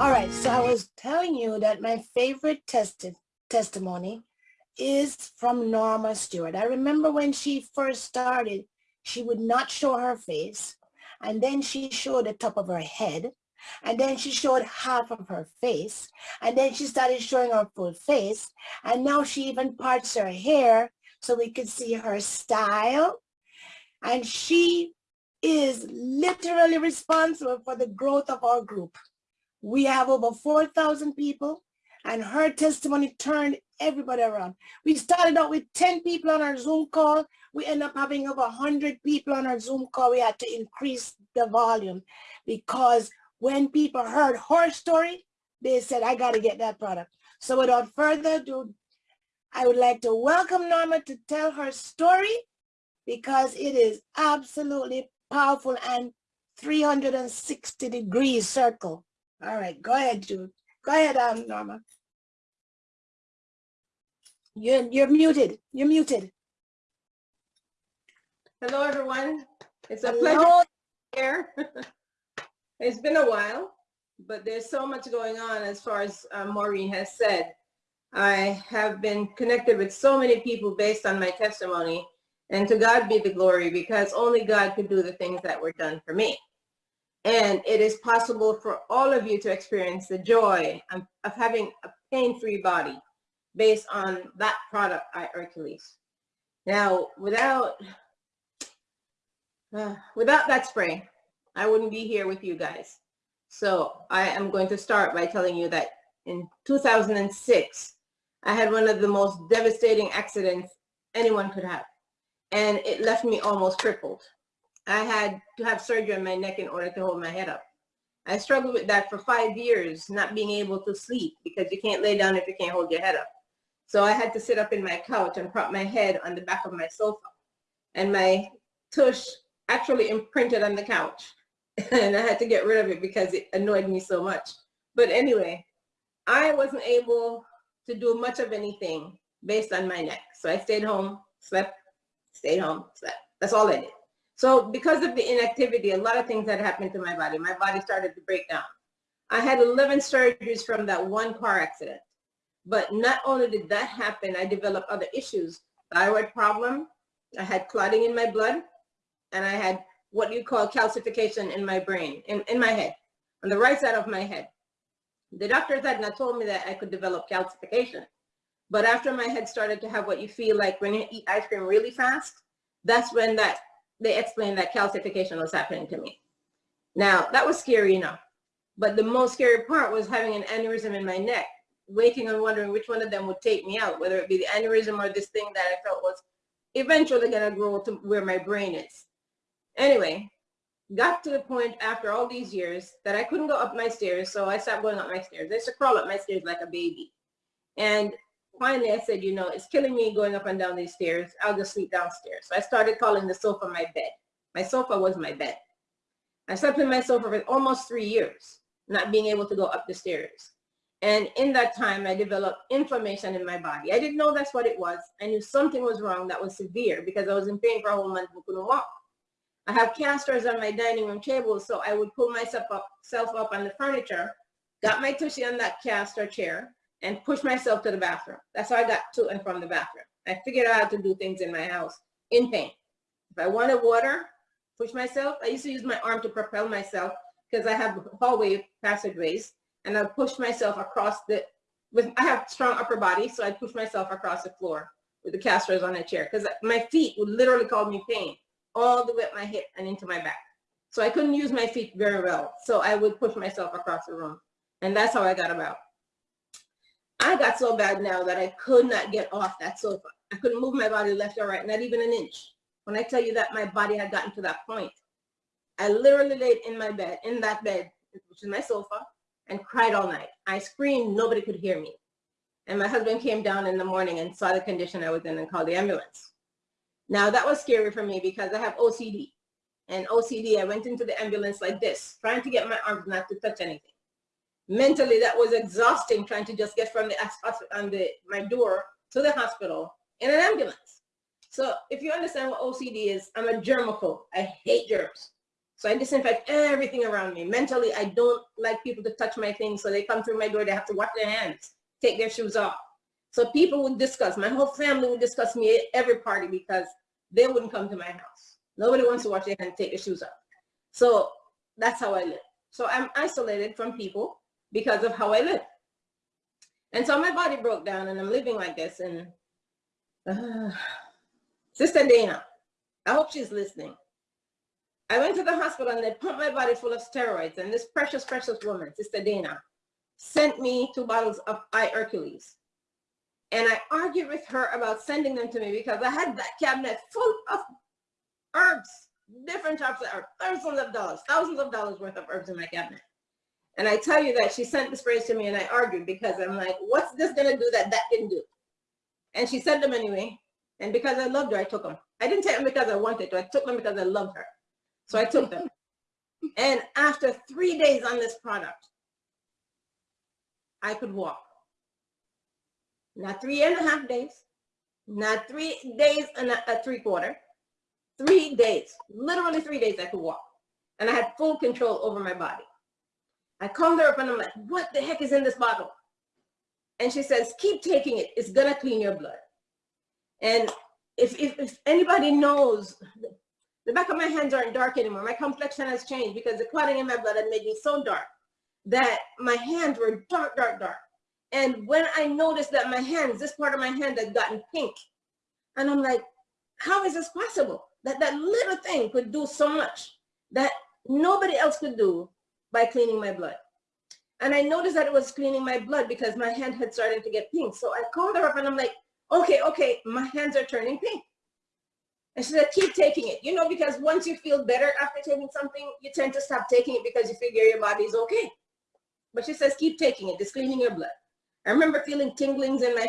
All right, so I was telling you that my favorite testi testimony is from Norma Stewart. I remember when she first started, she would not show her face, and then she showed the top of her head, and then she showed half of her face, and then she started showing her full face, and now she even parts her hair so we could see her style. And she is literally responsible for the growth of our group. We have over 4,000 people and her testimony turned everybody around. We started out with 10 people on our Zoom call. We end up having over 100 people on our Zoom call. We had to increase the volume because when people heard her story, they said, I got to get that product. So without further ado, I would like to welcome Norma to tell her story because it is absolutely powerful and 360 degrees circle. All right, go ahead, Jude. Go ahead, um, Norma. You're, you're muted. You're muted. Hello, everyone. It's a Hello. pleasure here. it's been a while, but there's so much going on as far as uh, Maureen has said. I have been connected with so many people based on my testimony, and to God be the glory because only God could do the things that were done for me. And it is possible for all of you to experience the joy of, having a pain-free body based on that product, iHercules. Now, without, uh, without that spray, I wouldn't be here with you guys. So I am going to start by telling you that in 2006, I had one of the most devastating accidents anyone could have. And it left me almost crippled. I had to have surgery on my neck in order to hold my head up. I struggled with that for five years, not being able to sleep because you can't lay down if you can't hold your head up. So I had to sit up in my couch and prop my head on the back of my sofa. And my tush actually imprinted on the couch. and I had to get rid of it because it annoyed me so much. But anyway, I wasn't able to do much of anything based on my neck. So I stayed home, slept, stayed home, slept. That's all I did. So because of the inactivity, a lot of things had happened to my body. My body started to break down. I had 11 surgeries from that one car accident. But not only did that happen, I developed other issues. Thyroid problem, I had clotting in my blood, and I had what you call calcification in my brain, in, in my head, on the right side of my head. The doctors had not told me that I could develop calcification. But after my head started to have what you feel like when you eat ice cream really fast, that's when that they explained that calcification was happening to me. Now, that was scary enough. But the most scary part was having an aneurysm in my neck, waiting and wondering which one of them would take me out, whether it be the aneurysm or this thing that I felt was eventually going to grow to where my brain is. Anyway, got to the point after all these years that I couldn't go up my stairs, so I stopped going up my stairs. I used to crawl up my stairs like a baby. And finally I said, you know, it's killing me going up and down these stairs. I'll just sleep downstairs. So I started calling the sofa my bed. My sofa was my bed. I slept in my sofa for almost three years, not being able to go up the stairs. And in that time, I developed inflammation in my body. I didn't know that's what it was. I knew something was wrong that was severe because I was in pain for a whole month and couldn't walk. I have casters on my dining room table, so I would pull myself up, self up on the furniture, got my tushy on that caster chair, and push myself to the bathroom. That's how I got to and from the bathroom. I figured out how to do things in my house in pain. If I wanted water, push myself. I used to use my arm to propel myself because I have hallway passageways and I push myself across the, with, I have strong upper body, so I push myself across the floor with the casters on the chair because my feet would literally cause me pain all the way up my hip and into my back. So I couldn't use my feet very well. So I would push myself across the room. And that's how I got about. I got so bad now that I could not get off that sofa. I couldn't move my body left or right, not even an inch. When I tell you that my body had gotten to that point, I literally laid in my bed, in that bed, which is my sofa, and cried all night. I screamed, nobody could hear me. And my husband came down in the morning and saw the condition I was in and called the ambulance. Now that was scary for me because I have OCD. And OCD, I went into the ambulance like this, trying to get my arms not to touch anything mentally that was exhausting trying to just get from the on the my door to the hospital in an ambulance. So if you understand what OCD is, I'm a germaphobe. I hate germs. So I disinfect everything around me. Mentally, I don't like people to touch my things. So they come through my door, they have to wash their hands, take their shoes off. So people would discuss, my whole family would discuss me at every party because they wouldn't come to my house. Nobody wants to wash their hands, take their shoes off. So that's how I live. So I'm isolated from people because of how I live. And so my body broke down and I'm living like this. And uh, Sister Dana, I hope she's listening. I went to the hospital and they pumped my body full of steroids. And this precious, precious woman, Sister Dana, sent me two bottles of iHercules. And I argued with her about sending them to me because I had that cabinet full of herbs, different types of herbs, thousands of dollars, thousands of dollars worth of herbs in my cabinet. And I tell you that she sent the sprays to me and I argued because I'm like, what's this gonna do that that didn't do? And she sent them anyway. And because I loved her, I took them. I didn't take them because I wanted to. I took them because I loved her. So I took them. and after three days on this product, I could walk. Not three and a half days, not three days and a, a three quarter, three days, literally three days I could walk. And I had full control over my body. I called her up and I'm like, what the heck is in this bottle? And she says, keep taking it. It's gonna clean your blood. And if, if, if anybody knows the back of my hands aren't dark anymore. My complexion has changed because the clotting in my blood had made me so dark that my hands were dark, dark, dark. And when I noticed that my hands, this part of my hand had gotten pink, and I'm like, how is this possible? That that little thing could do so much that nobody else could do by cleaning my blood. And I noticed that it was cleaning my blood because my hand had started to get pink. So I called her up and I'm like, okay, okay, my hands are turning pink. And she said, keep taking it. You know, because once you feel better after taking something, you tend to stop taking it because you figure your body is okay. But she says, keep taking it. It's cleaning your blood. I remember feeling tinglings in my,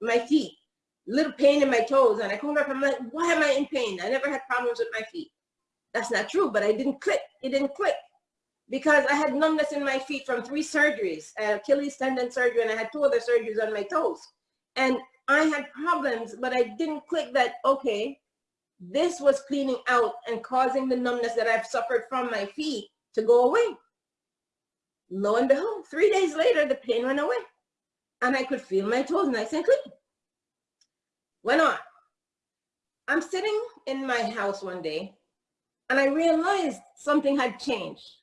my feet, little pain in my toes. And I called her up, I'm like, why am I in pain? I never had problems with my feet. That's not true, but I didn't click. It didn't click because I had numbness in my feet from three surgeries, uh, Achilles tendon surgery, and I had two other surgeries on my toes. And I had problems, but I didn't click that, okay, this was cleaning out and causing the numbness that I've suffered from my feet to go away. Lo and behold, three days later, the pain went away and I could feel my toes nice and clean. Went on. I'm sitting in my house one day and I realized something had changed.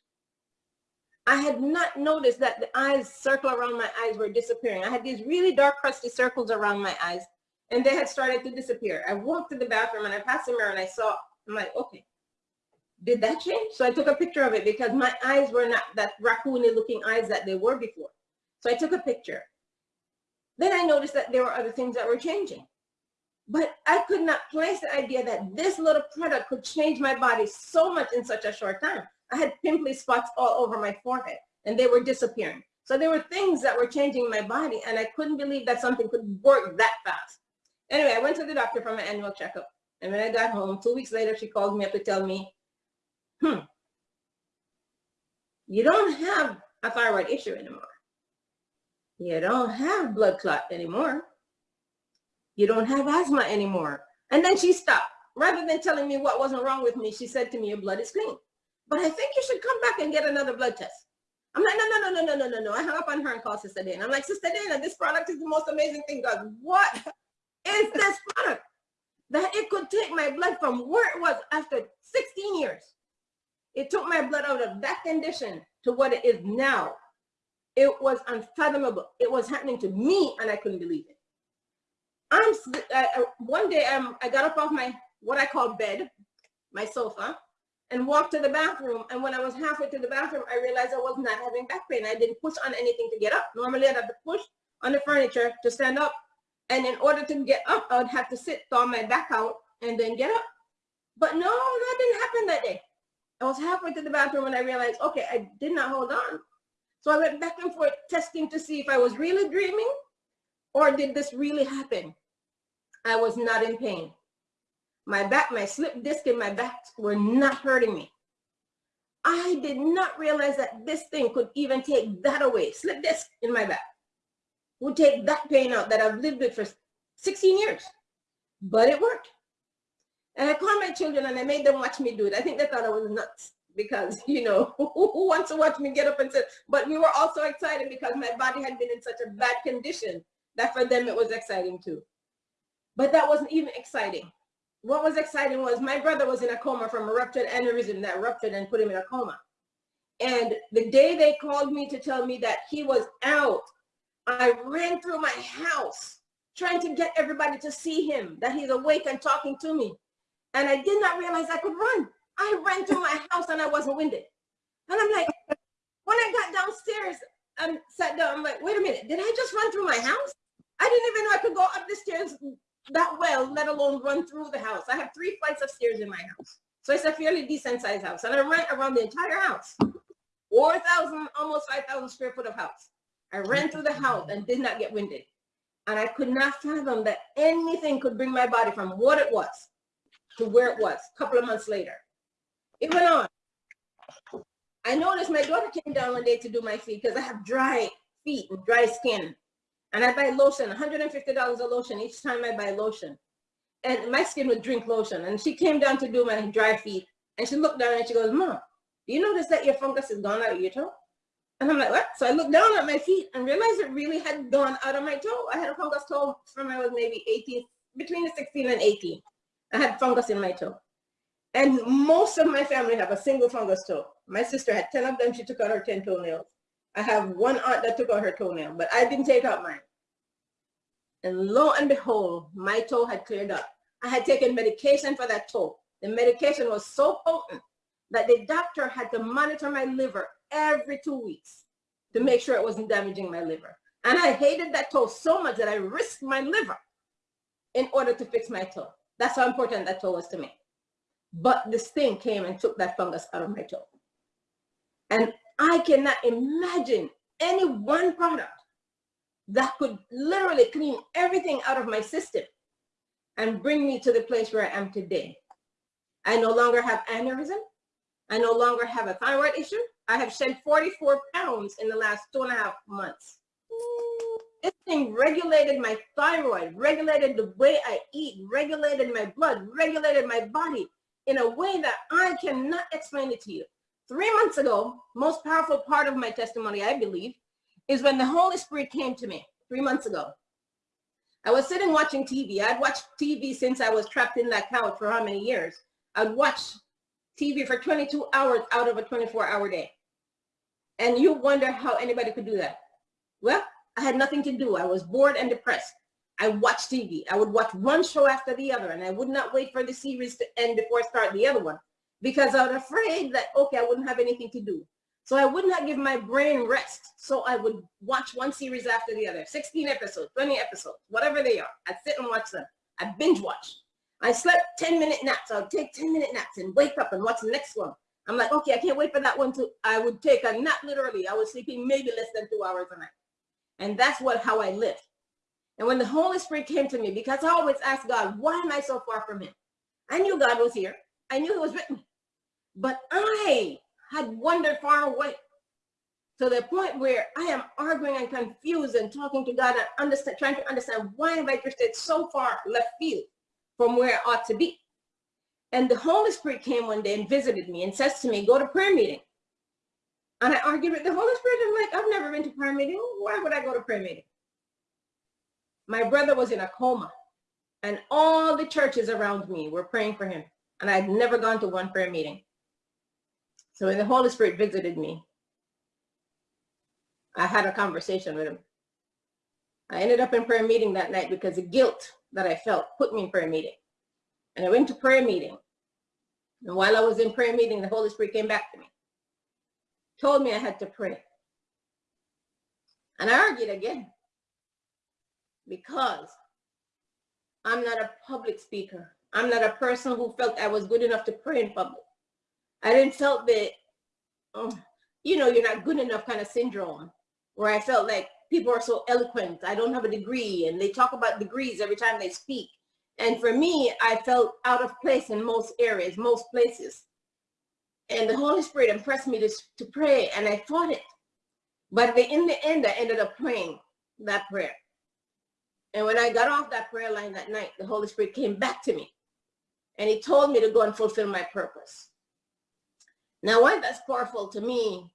I had not noticed that the eyes circle around my eyes were disappearing. I had these really dark crusty circles around my eyes and they had started to disappear. I walked to the bathroom and I passed the mirror and I saw, I'm like, okay, did that change? So I took a picture of it because my eyes were not that raccoony looking eyes that they were before. So I took a picture. Then I noticed that there were other things that were changing. But I could not place the idea that this little product could change my body so much in such a short time. I had pimply spots all over my forehead and they were disappearing. So there were things that were changing my body and I couldn't believe that something could work that fast. Anyway, I went to the doctor for my annual checkup. And when I got home, two weeks later, she called me up to tell me, hmm, you don't have a thyroid issue anymore. You don't have blood clot anymore. You don't have asthma anymore. And then she stopped. Rather than telling me what wasn't wrong with me, she said to me, your blood is clean. But I think you should come back and get another blood test. I'm like, no, no, no, no, no, no, no, no. I hung up on her and called Sister Dana. I'm like, Sister Dana, this product is the most amazing thing. God, what is this product that it could take my blood from where it was after 16 years. It took my blood out of that condition to what it is now. It was unfathomable. It was happening to me and I couldn't believe it. I'm uh, one day um, I got up off my what I call bed, my sofa, and walked to the bathroom. And when I was halfway to the bathroom, I realized I was not having back pain. I didn't push on anything to get up. Normally I'd have to push on the furniture to stand up and in order to get up, I would have to sit, thaw my back out, and then get up. But no, that didn't happen that day. I was halfway to the bathroom and I realized, okay, I did not hold on. So I went back and forth testing to see if I was really dreaming or did this really happen? I was not in pain. My back, my slip disc in my back were not hurting me. I did not realize that this thing could even take that away, slip disc in my back would take that pain out that I've lived with for 16 years. But it worked. And I called my children and I made them watch me do it. I think they thought I was nuts because, you know, who wants to watch me get up and sit? But we were also excited because my body had been in such a bad condition that for them it was exciting too. But that wasn't even exciting. What was exciting was my brother was in a coma from a ruptured aneurysm that ruptured and put him in a coma. And the day they called me to tell me that he was out, I ran through my house trying to get everybody to see him, that he's awake and talking to me. And I did not realize I could run. I ran through my house and I wasn't winded. And I'm like, when I got downstairs and sat down, I'm like, wait a minute, did I just run through my house? I didn't even know I could go up the stairs that well, let alone run through the house. I have three flights of stairs in my house. So it's a fairly decent sized house. And I ran around the entire house. 4,000, almost 5,000 square foot of house. I ran through the house and did not get winded. And I could not fathom that anything could bring my body from what it was to where it was a couple of months later. It went on. I noticed my daughter came down one day to do my feet because I have dry feet and dry skin. And I buy lotion, $150 a lotion each time I buy lotion. And my skin would drink lotion. And she came down to do my dry feet. And she looked down and she goes, Mom, do you notice that your fungus is gone out of your toe? And I'm like, what? So I looked down at my feet and realized it really had gone out of my toe. I had a fungus toe from I was maybe 18, between 16 and 18. I had fungus in my toe. And most of my family have a single fungus toe. My sister had 10 of them. She took out her 10 toenails. I have one aunt that took out her toenail, but I didn't take out mine. And lo and behold, my toe had cleared up. I had taken medication for that toe. The medication was so potent that the doctor had to monitor my liver every two weeks to make sure it wasn't damaging my liver. And I hated that toe so much that I risked my liver in order to fix my toe. That's how important that toe was to me. But this thing came and took that fungus out of my toe. And I cannot imagine any one product that could literally clean everything out of my system and bring me to the place where I am today. I no longer have aneurysm. I no longer have a thyroid issue. I have shed 44 pounds in the last two and a half months. This thing regulated my thyroid, regulated the way I eat, regulated my blood, regulated my body in a way that I cannot explain it to you. Three months ago, most powerful part of my testimony, I believe, is when the Holy Spirit came to me three months ago. I was sitting watching TV. I'd watched TV since I was trapped in that couch for how many years. I'd watch TV for 22 hours out of a 24 hour day. And you wonder how anybody could do that. Well, I had nothing to do. I was bored and depressed. I watched TV. I would watch one show after the other and I would not wait for the series to end before I start the other one because I was afraid that, okay, I wouldn't have anything to do. So I would not give my brain rest. So I would watch one series after the other, 16 episodes, 20 episodes, whatever they are. I'd sit and watch them. I binge watch. I slept 10 minute naps. I would take 10 minute naps and wake up and watch the next one. I'm like, okay, I can't wait for that one to, I would take a nap literally. I was sleeping maybe less than two hours a night. And that's what, how I lived. And when the Holy Spirit came to me, because I always ask God, why am I so far from him? I knew God was here. I knew he was with me. But I had wandered far away to the point where I am arguing and confused and talking to God and understand, trying to understand why have I drifted so far left field from where I ought to be. And the Holy Spirit came one day and visited me and says to me, go to prayer meeting. And I argued with the Holy Spirit. I'm like, I've never been to prayer meeting. Why would I go to prayer meeting? My brother was in a coma and all the churches around me were praying for him. And I'd never gone to one prayer meeting. So when the Holy Spirit visited me, I had a conversation with him. I ended up in prayer meeting that night because the guilt that I felt put me in prayer meeting. And I went to prayer meeting. And while I was in prayer meeting, the Holy Spirit came back to me, told me I had to pray. And I argued again because I'm not a public speaker. I'm not a person who felt I was good enough to pray in public. I didn't felt that, oh, you know, you're not good enough kind of syndrome where I felt like people are so eloquent. I don't have a degree and they talk about degrees every time they speak. And for me, I felt out of place in most areas, most places. And the Holy Spirit impressed me to, to pray and I thought it. But in the end, I ended up praying that prayer. And when I got off that prayer line that night, the Holy Spirit came back to me and he told me to go and fulfill my purpose. Now, why that's powerful to me,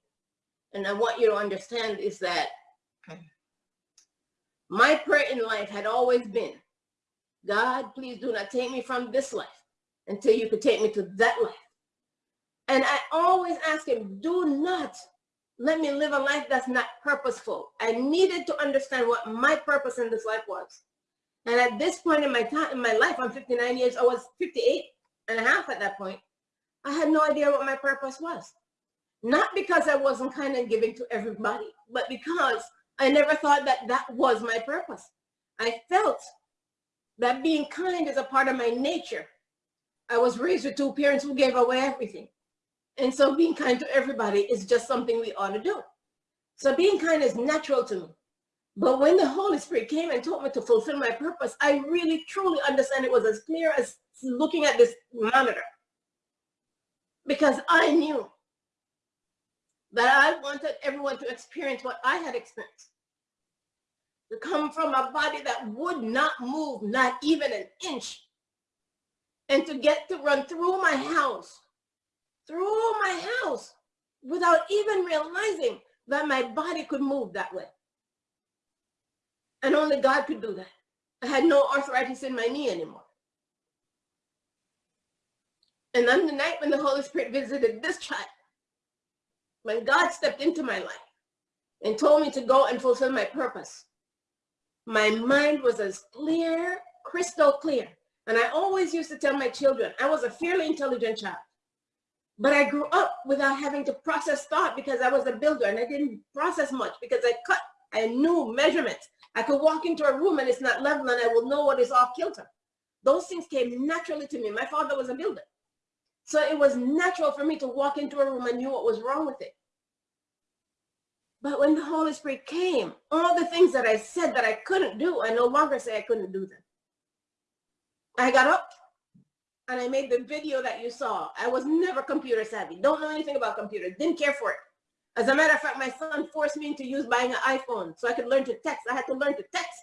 and I want you to understand, is that my prayer in life had always been, God, please do not take me from this life until you could take me to that life. And I always ask him, do not let me live a life that's not purposeful. I needed to understand what my purpose in this life was. And at this point in my time, in my life, I'm 59 years, I was 58 and a half at that point. I had no idea what my purpose was. Not because I wasn't kind and giving to everybody, but because I never thought that that was my purpose. I felt that being kind is a part of my nature. I was raised with two parents who gave away everything. And so being kind to everybody is just something we ought to do. So being kind is natural to me. But when the Holy Spirit came and told me to fulfill my purpose, I really truly understand it was as clear as looking at this monitor. Because I knew that I wanted everyone to experience what I had experienced. To come from a body that would not move, not even an inch. And to get to run through my house, through my house, without even realizing that my body could move that way. And only God could do that. I had no arthritis in my knee anymore. And on the night when the Holy Spirit visited this child, when God stepped into my life and told me to go and fulfill my purpose, my mind was as clear, crystal clear. And I always used to tell my children, I was a fairly intelligent child. But I grew up without having to process thought because I was a builder and I didn't process much because I cut, I knew measurements. I could walk into a room and it's not level and I will know what is off kilter. Those things came naturally to me. My father was a builder. So it was natural for me to walk into a room and knew what was wrong with it. But when the Holy Spirit came, all the things that I said that I couldn't do, I no longer say I couldn't do them. I got up and I made the video that you saw. I was never computer savvy. Don't know anything about computers. Didn't care for it. As a matter of fact, my son forced me to use buying an iPhone so I could learn to text. I had to learn to text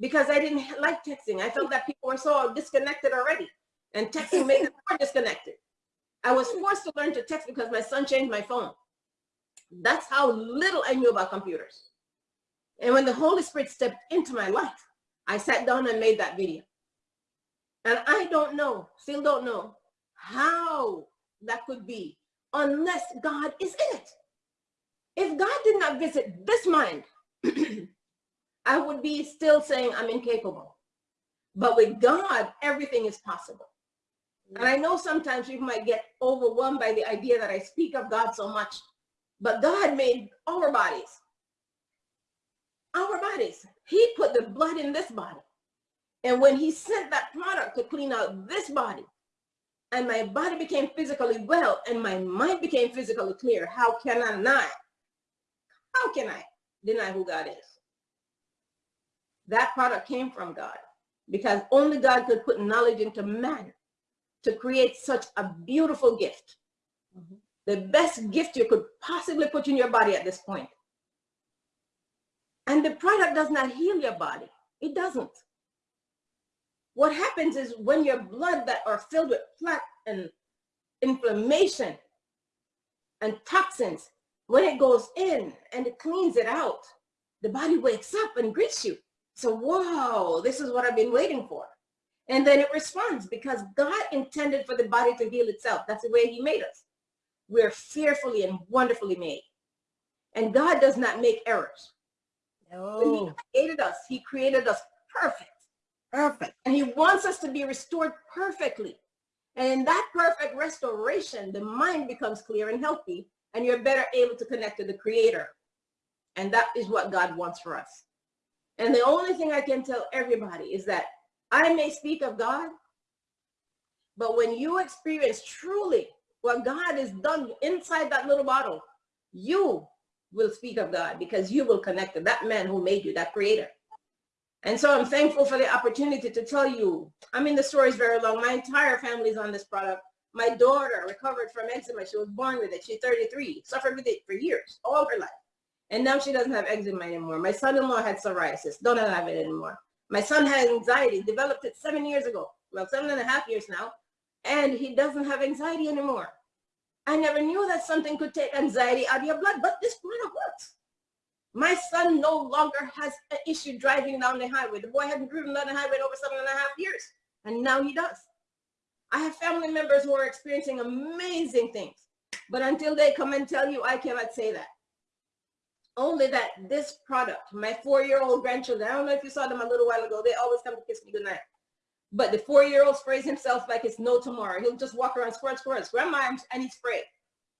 because I didn't like texting. I felt that people were so disconnected already and texting made them more disconnected. I was forced to learn to text because my son changed my phone. That's how little I knew about computers. And when the Holy Spirit stepped into my life, I sat down and made that video. And I don't know, still don't know how that could be unless God is in it. If God did not visit this mind, I would be still saying I'm incapable. But with God, everything is possible. And I know sometimes you might get overwhelmed by the idea that I speak of God so much, but God made our bodies. Our bodies. He put the blood in this body. And when he sent that product to clean out this body, and my body became physically well, and my mind became physically clear, how can I not? How can I deny who God is? That product came from God because only God could put knowledge into man to create such a beautiful gift. Mm -hmm. The best gift you could possibly put in your body at this point. And the product does not heal your body. It doesn't. What happens is when your blood that are filled with plaque and inflammation and toxins, when it goes in and it cleans it out, the body wakes up and greets you. So, wow, this is what I've been waiting for. And then it responds because God intended for the body to heal itself. That's the way he made us. We're fearfully and wonderfully made. And God does not make errors. No. When he created us, he created us perfect. Perfect. And he wants us to be restored perfectly. And in that perfect restoration, the mind becomes clear and healthy, and you're better able to connect to the creator. And that is what God wants for us. And the only thing I can tell everybody is that I may speak of God, but when you experience truly what God has done inside that little bottle, you will speak of God because you will connect to that man who made you, that creator. And so I'm thankful for the opportunity to tell you, I mean, the story is very long. My entire family is on this product. My daughter recovered from eczema. She was born with it. She's 33, suffered with it for years, all her life. And now she doesn't have eczema anymore. My son-in-law had psoriasis, don't have it anymore. My son had anxiety, developed it seven years ago. Well, seven and a half years now. And he doesn't have anxiety anymore. I never knew that something could take anxiety out of your blood, but this product works. My son no longer has an issue driving down the highway. The boy hadn't driven down the highway in over seven and a half years, and now he does. I have family members who are experiencing amazing things, but until they come and tell you, I cannot say that. Only that this product, my four-year-old grandchildren, I don't know if you saw them a little while ago, they always come to kiss me goodnight. But the four-year-old sprays himself like it's no tomorrow. He'll just walk around, squirt, squirt, grandma, I need spray.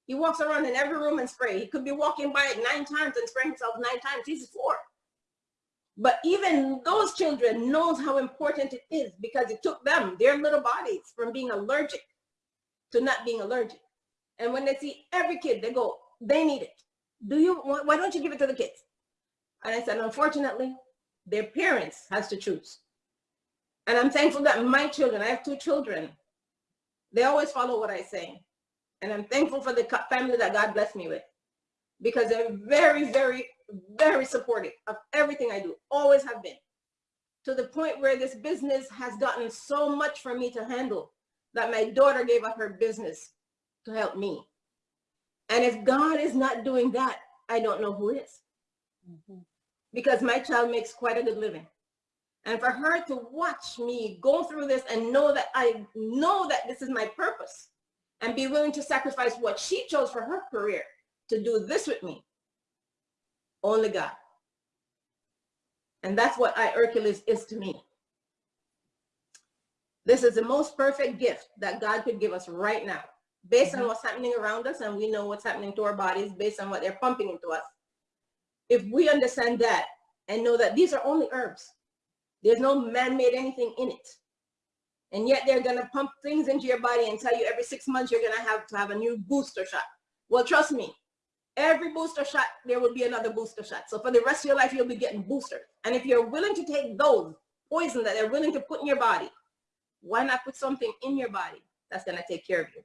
He walks around in every room and spray. He could be walking by it nine times and spraying himself nine times. He's four. But even those children knows how important it is because it took them, their little bodies, from being allergic to not being allergic. And when they see every kid, they go, they need it. Do you, why don't you give it to the kids? And I said, unfortunately, their parents has to choose. And I'm thankful that my children, I have two children, they always follow what I say. And I'm thankful for the family that God blessed me with because they're very, very, very supportive of everything I do, always have been. To the point where this business has gotten so much for me to handle that my daughter gave up her business to help me. And if God is not doing that, I don't know who is mm-hmm. because my child makes quite a good living. And for her to watch me go through this and know that I know that this is my purpose and be willing to sacrifice what she chose for her career to do this with me, only God. And that's what iHercules is to me. This is the most perfect gift that God could give us right now, based on mm-hmm. what's happening around us, and we know what's happening to our bodies based on what they're pumping into us. If we understand that and know that these are only herbs, there's no man-made anything in it. And yet they're gonna pump things into your body and tell you every six months you're gonna have to have a new booster shot. Well, trust me, every booster shot, there will be another booster shot. So for the rest of your life, you'll be getting boosters. And if you're willing to take those poison that they're willing to put in your body, why not put something in your body that's gonna take care of you?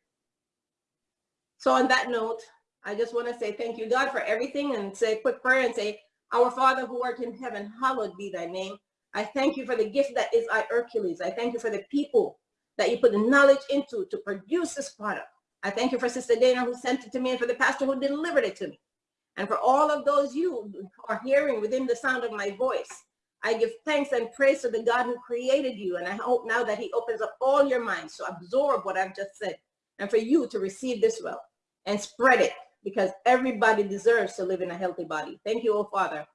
So on that note, I just wanna say thank you, God, for everything and say a quick prayer and say, our Father who art in heaven, hallowed be thy name. I thank you for the gift that is iHercules. I thank you for the people that you put the knowledge into to produce this product. I thank you for Sister Dana who sent it to me and for the pastor who delivered it to me. And for all of those you are hearing within the sound of my voice, I give thanks and praise to the God who created you. And I hope now that he opens up all your minds to absorb what I've just said and for you to receive this well and spread it because everybody deserves to live in a healthy body. Thank you, oh Father.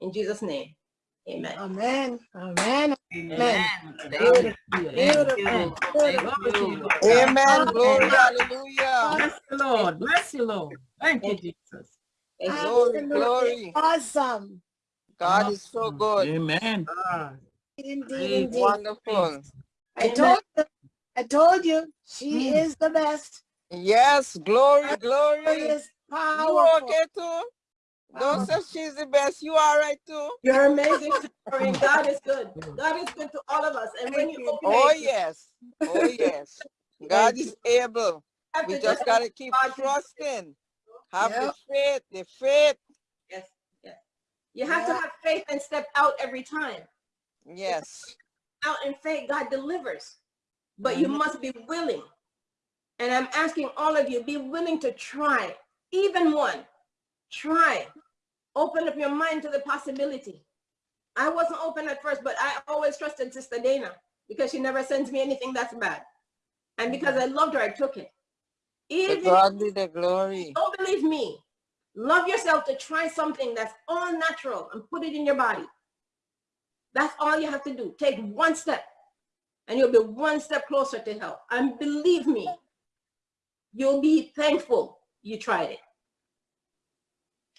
In Jesus' name, amen. Amen. Amen. Amen. Beautiful. Thank you. Beautiful. Thank you. Amen. Glory. Amen. Hallelujah. Bless the Lord. Bless you, Lord. Thank you, Jesus. Thank you. Glory, Absolutely glory. Awesome. God is so good. Amen. Indeed, Praise indeed. Wonderful. I told you, I told you, she Hmm. is the best. Yes. Glory, glory. is You okay too? Don't say she's the best. You are right too? You're amazing. God is good. God is good to all of us. And when you open Oh yes. Oh yes. God is able. We just gotta keep trusting. Have the faith. The faith. Yes, yes. You have to have faith and step out every time. Yes. Out in faith, God delivers. But you mm-hmm. must be willing. And I'm asking all of you, be willing to try, even one. Try. Open up your mind to the possibility. I wasn't open at first, but I always trusted Sister Dana because she never sends me anything that's bad. And because I loved her, I took it. Even if God be the glory. don't believe me, love yourself to try something that's all natural and put it in your body. That's all you have to do. Take one step and you'll be one step closer to health. And believe me, you'll be thankful you tried it.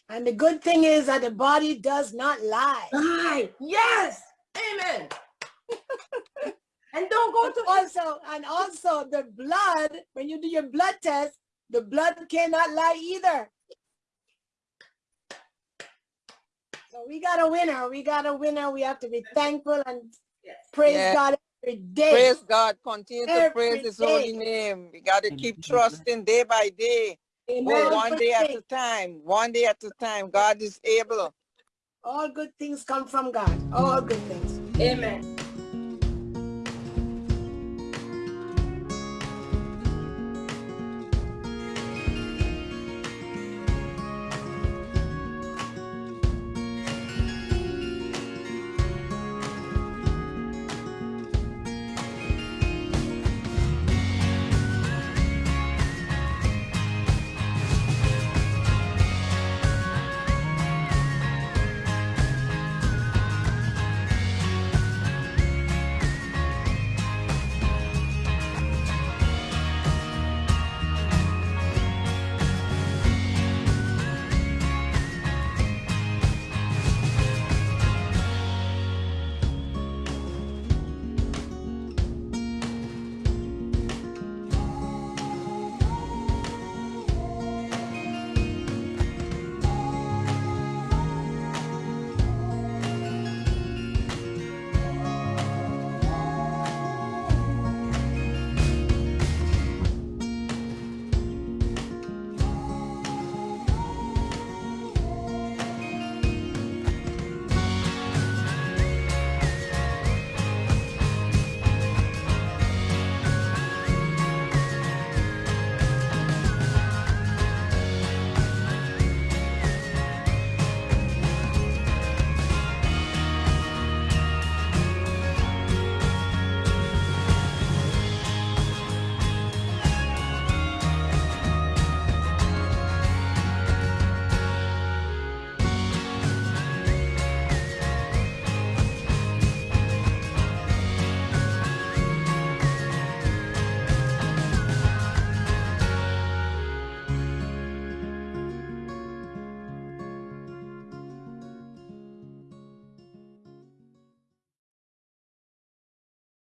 And the good thing is that the body does not lie. Aye, yes, amen. and don't go to also, and also the blood, when you do your blood test, the blood cannot lie either. So we got a winner. We got a winner. We have to be thankful and Yes. praise Yeah. God every day. Praise God. Continue to Every praise his day. holy name. We gotta keep trusting day by day. Amen. Oh, All one good day at a time. One day at a time. God is able. All good things come from God. All good things. Amen.